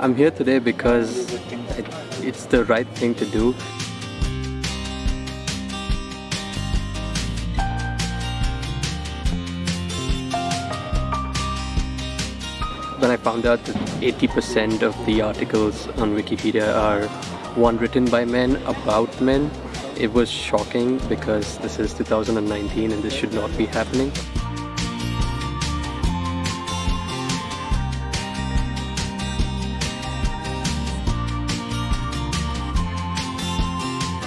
I'm here today because it, it's the right thing to do. When I found out that 80% of the articles on Wikipedia are one written by men about men, it was shocking because this is 2019 and this should not be happening.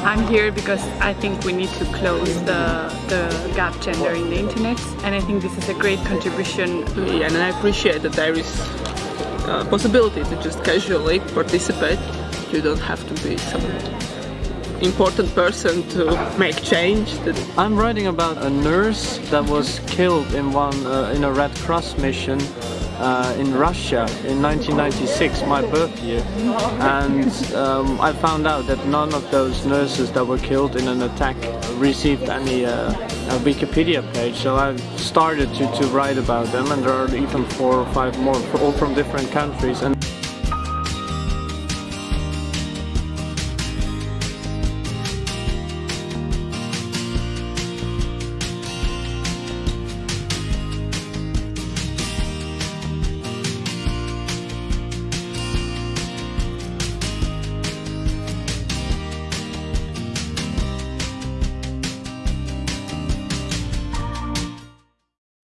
I'm here because I think we need to close the, the gap gender in the internet and I think this is a great contribution. Yeah, And I appreciate that there is a possibility to just casually participate. You don't have to be some important person to make change. I'm writing about a nurse that was killed in one uh, in a Red Cross mission uh, in Russia in 1996, my birth year, and um, I found out that none of those nurses that were killed in an attack received any uh, Wikipedia page. So I started to, to write about them, and there are even four or five more, all from different countries. And